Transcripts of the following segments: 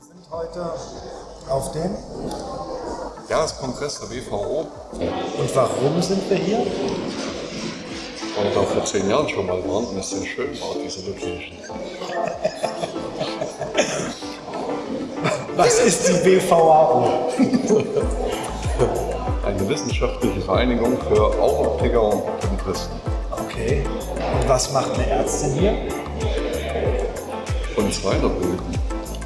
Wir sind heute auf dem. Jahreskongress der WVO. Und warum sind wir hier? Weil wir da vor zehn Jahren schon mal waren und es sehr schön war, diese Location. Was ist die WVAO? Eine wissenschaftliche Vereinigung für Augenoptiker und Optometristen. Okay. Und was macht eine Ärztin hier? Uns weiterbilden,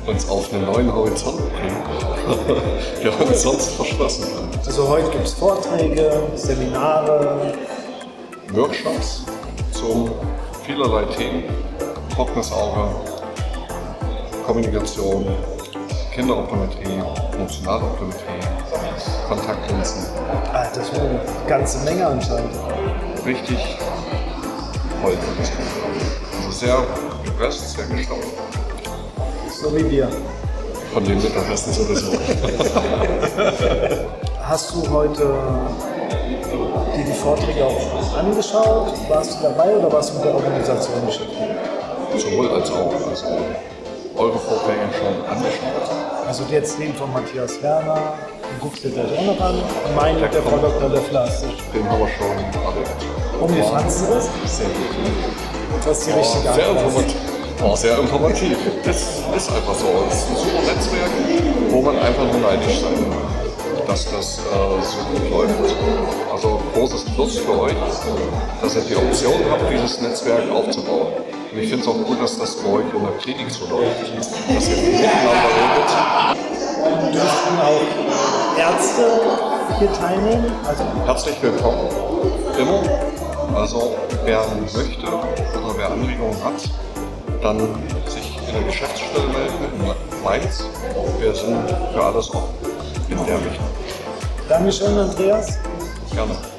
uns auf einen neuen Horizont bringen, der uns sonst verschlossen bleibt. Also heute gibt es Vorträge, Seminare. Workshops zu vielerlei Themen, trockenes Auge, Kommunikation, Kinderoptometrie, Emotionaloptometrie, Kontaktlinsen. Ah, das ist eine ganze Menge anscheinend. Richtig voll. Also sehr gepresst, sehr gestopft. So wie wir. Von dem Mittagessen sowieso. Hast du heute dir die Vorträge auch angeschaut? Warst du dabei oder warst du mit der Organisation beschäftigt? Sowohl als auch. Also eure Vorträge schon angeschaut. Also jetzt den von Matthias Werner, den guckst du dir gleich auch noch an. Mit der Frau Dr. Leffler. Den haben wir schon alle. Und wie fandest du das? Sehr gut. Das ist die richtige War sehr Antwort. informativ. War sehr informativ. Das ist einfach so. Es ist ein super Netzwerk, wo man einfach nur neidisch sein kann, dass das äh, so gut läuft. Also großes Plus für euch, dass ihr die Option habt, dieses Netzwerk aufzubauen. Und ich finde es auch gut, dass das bei euch in der Klinik so läuft. Dass ihr miteinander redet. Dürften auch Ärzte hier teilnehmen? Also Herzlich willkommen. Immer. Also wer möchte oder wer Anregungen hat, dann sich in der Geschäftsstelle melden in Mainz. Wir sind für alles offen in der Richtung. Dankeschön, Andreas. Gerne.